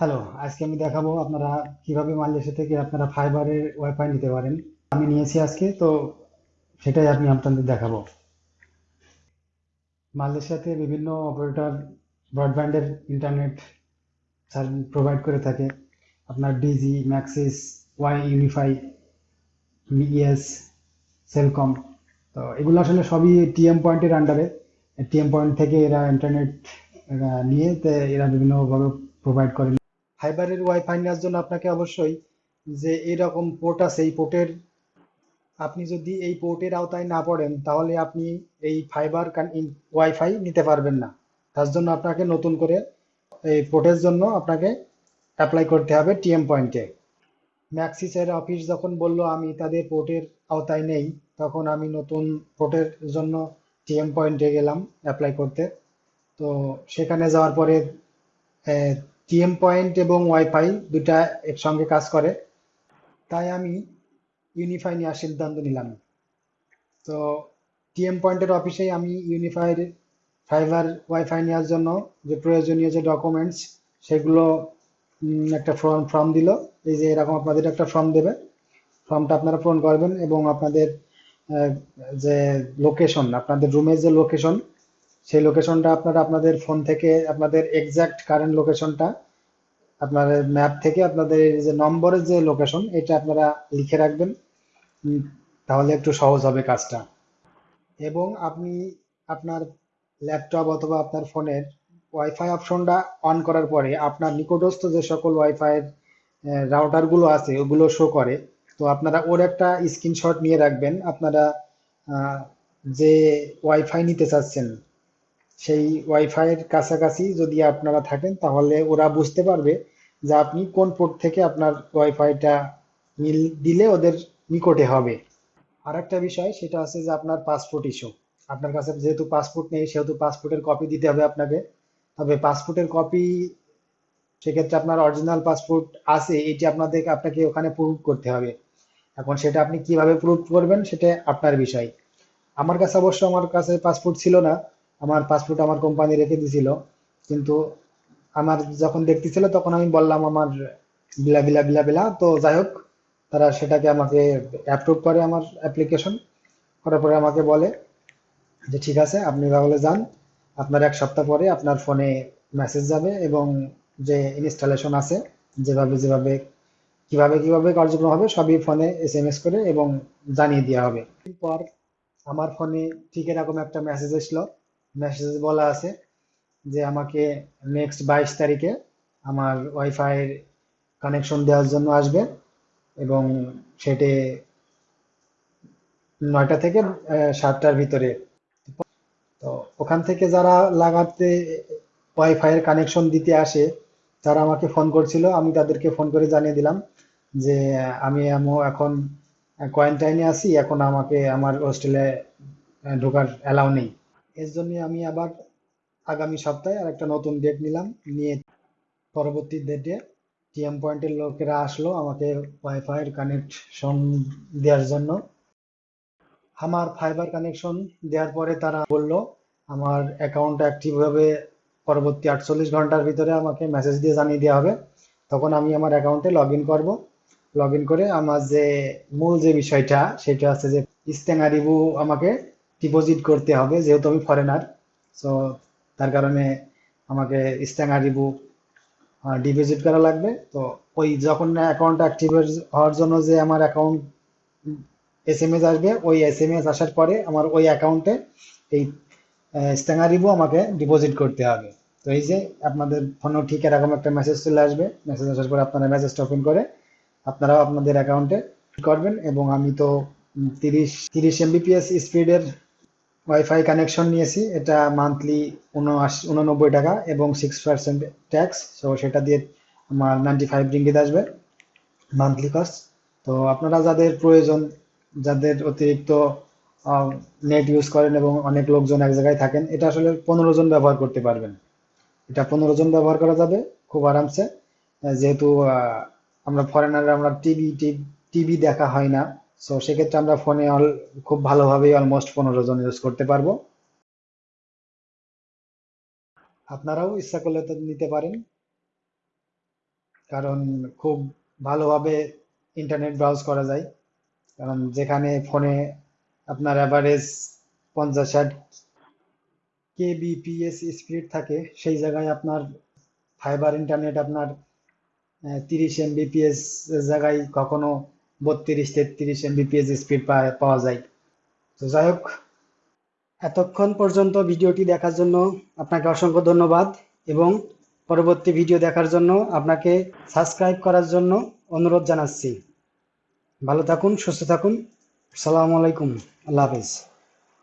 Hello আজকে আমি দেখাবো আপনারা কীভাবে মালয়েশিয়া থেকে আপনারা ফাইবারের ওয়াইফাই নিতে পারেন। আমি নিয়েছি আজকে, তো সেটাই আমি আপনাদের দেখাবো। মালয়েশিয়াতে বিভিন্ন অপারেটর ব্রডব্যান্ডের ইন্টারনেট সার্ভিস প্রোভাইড করে থাকে। আপনার Digi Maxis Y Unifi ES Celcom তো এগুলো আসলে সবই টিএম পয়েন্টের আন্ডারে টিএম পয়েন্ট থেকে এরা ইন্টারনেট নিয়ে এরা বিভিন্নভাবে প্রোভাইড করে। ফাইবারের ওয়াইফাই নেওয়ার জন্য আপনাকে অবশ্যই যে এরকম পোর্ট আছে, এই পোর্টের আপনি যদি এই পোর্টের আওতায় না পড়েন, তাহলে আপনি এই ফাইবার ওয়াইফাই নিতে পারবেন না। তার জন্য আপনাকে নতুন করে এই পোর্টের জন্য আপনাকে অ্যাপ্লাই করতে হবে টিএম পয়েন্টে ম্যাক্সিসের অফিস যখন বলল, আমি তাদের পোর্টের আওতায় নেই, তখন আমি নতুন পোর্টের জন্য টিএম পয়েন্টে গেলাম অ্যাপ্লাই করতে। তো সেখানে যাওয়ার পরে টিএম পয়েন্ট এবং ওয়াইফাই দুটা একসঙ্গে কাজ করে। তাই আমি ইউনিফাই নেওয়ার সিদ্ধান্ত নিলাম। তো টিএম পয়েন্টের অফিসেই আমি ইউনিফাইড ফাইবার ওয়াইফাই নেওয়ার জন্য যে প্রয়োজনীয় যে ডকুমেন্টস সেগুলো একটা ফর্ম ফর্ম দিল। এই যে এরকম আপনাদের একটা ফর্ম দেবে। ফর্মটা আপনারা পূরণ করবেন এবং আপনাদের যে লোকেশন আপনাদের রুমের যে লোকেশন সেই লোকেশনটা আপনারা আপনাদের ফোন থেকে, আপনাদের এক্সাক্ট কারেন্ট লোকেশনটা আপনাদের ম্যাপ থেকে, আপনাদের যে নম্বরের যে লোকেশন এটা আপনারা লিখে রাখবেন। তাহলে একটু সহজ হবে কাজটা। এবং আপনি আপনার ল্যাপটপ অথবা আপনার ফোনের ওয়াইফাই অপশনটা অন করার পরে, আপনার নিকটস্থ যে সকল ওয়াইফাইয়ের রাউটারগুলো আছে, ওগুলো শো করে। তো আপনারা ওর একটা স্ক্রিনশট নিয়ে রাখবেন। আপনারা যে ওয়াইফাই নিতে চাচ্ছেন সেই ওয়াইফাইয়ের কাছাকাছি যদি আপনারা থাকেন, তাহলে ওরা বুঝতে পারবে যে আপনি কোন পোর্ট থেকে আপনার ওয়াইফাইটা মিল দিলে ওদের নিকটে হবে। আর একটা বিষয়, সেটা আছে যে আপনার পাসপোর্ট ইস্যু আপনার কাছে যেহেতু পাসপোর্ট নেই, সেহেতু পাসপোর্টের কপি দিতে হবে আপনাকে। তবে পাসপোর্টের কপি সেক্ষেত্রে আপনার অরিজিনাল পাসপোর্ট আছে, এটি আপনাদের, আপনাকে ওখানে প্রুভ করতে হবে। এখন সেটা আপনি কীভাবে প্রুভ করবেন, সেটা আপনার বিষয়। আমার কাছে অবশ্য, আমার কাছে পাসপোর্ট ছিল না। আমার পাসপোর্ট আমার কোম্পানি রেখে দিছিল। কিন্তু আমার যখন দেখতেছিল, তখন আমি বললাম আমার বিলা বিলা বিলা বিলা তো যাই হোক, তারা সেটাকে আমাকে অ্যাপ্রুভ করে আমার অ্যাপ্লিকেশন করার পরে আমাকে বলে যে, ঠিক আছে, আপনি তাহলে যান। আপনার এক সপ্তাহ পরে আপনার ফোনে মেসেজ যাবে এবং যে ইনস্টলেশন আছে, যেভাবে যেভাবে, কীভাবে কীভাবে কার্যক্রম হবে, সবই ফোনে এস এম এস করে এবং জানিয়ে দেওয়া হবে। পর আমার ফোনে ঠিক এরকম একটা মেসেজ এসলো। মেসেজ বলা আছে যে আমাকে নেক্সট বাইশ তারিখে আমার ওয়াইফাই কানেকশন দেওয়ার জন্য আসবে এবং সেটি নয়টা থেকে সাতটার ভিতরে। তো ওখান থেকে যারা লাগাতে ওয়াইফাইয়ের কানেকশন দিতে আসে, তারা আমাকে ফোন করছিল, আমি তাদেরকে ফোন করে জানিয়ে দিলাম যে আমি এখন কোয়ারেন্টাইনে আছি, এখন আমাকে আমার হোস্টেলে ঢোকার অ্যালাউ নেই। এর জন্য আমি আবার আগামী সপ্তাহে আর একটা নতুন ডেট নিলাম। নিয়ে পরবর্তী ডেটে টিএম পয়েন্টের লোকেরা আসলো আমাকে ওয়াইফাইয়ের কানেকশন দেওয়ার জন্য। আমার ফাইবার কানেকশন দেওয়ার পরে তারা বলল, আমার অ্যাকাউন্ট অ্যাক্টিভ হবে পরবর্তী আটচল্লিশ ঘণ্টার ভিতরে আমাকে মেসেজ দিয়ে জানিয়ে দেওয়া হবে। তখন আমি আমার অ্যাকাউন্টে লগ ইন করব। লগ ইন করে আমার যে মূল যে বিষয়টা, সেটা আছে যে ইস্তেঙ্গারিবু আমাকে ডিপোজিট করতে হবে, যেহেতু আমি ফরেনার সো তার কারণে আমাকে ইস্তেঙ্গারিবু ডিপোজিট করা লাগবে। তো ওই যখন অ্যাকাউন্ট অ্যাক্টিভ হওয়ার জন্য যে আমার অ্যাকাউন্ট এস এম এস আসবে, ওই এস এম এস আসার পরে আমার ওই অ্যাকাউন্টে এই স্ট্যাঙ্গারিবু আমাকে ডিপোজিট করতে হবে। তো এই যে আপনাদের ফোনেও ঠিক এরকম একটা মেসেজ চলে আসবে। মেসেজ আসার পরে আপনারা মেসেজটা ওপেন করে আপনারাও আপনাদের অ্যাকাউন্টে করবেন, এবং আমি তো তিরিশ তিরিশ এমবিপিএস স্পিডের ওয়াইফাই কানেকশন নিয়েছি, এটা মান্থলি উনআশি টাকা এবং সিক্স পার্সেন্ট ট্যাক্স সো সেটা দিয়ে আমার নাইনটি ফাইভ রিঙ্গিত আসবে মান্থলি কস্ট তো আপনারা যাদের প্রয়োজন, যাদের অতিরিক্ত নেট ইউজ করেন এবং অনেক লোকজন এক জায়গায় থাকেন, এটা আসলে পনেরো জন ব্যবহার করতে পারবেন। এটা পনেরো জন ব্যবহার করা যাবে খুব আরামসে। যেহেতু আমরা ফরেনার আমরা টিভি টিভি দেখা হয় না। সো সেক্ষেত্রে আমরা ফোনে অল খুব ভালোভাবেই অলমোস্ট পনেরো জন ইউজ করতে পারব। আপনারাও ইচ্ছা করলে তো নিতে পারেন। কারণ খুব ভালোভাবে ইন্টারনেট ব্রাউজ করা যায়। কারণ যেখানে ফোনে আপনার অ্যাভারেজ পঞ্চাশ ষাট কেবিপিএস স্পিড থাকে, সেই জায়গায় আপনার ফাইবার ইন্টারনেট আপনার তিরিশ এমবিপিএস জায়গায় কখনো বত্রিশ, তেত্রিশ এমবিপিএস স্পিড পাওয়া যায়। তো যাই হোক, এতক্ষণ পর্যন্ত ভিডিওটি দেখার জন্য আপনাকে অসংখ্য ধন্যবাদ এবং পরবর্তী ভিডিও দেখার জন্য আপনাকে সাবস্ক্রাইব করার জন্য অনুরোধ জানাচ্ছি। ভালো থাকুন, সুস্থ থাকুন। সালামু আলাইকুম। আল্লাহ হাফিজ।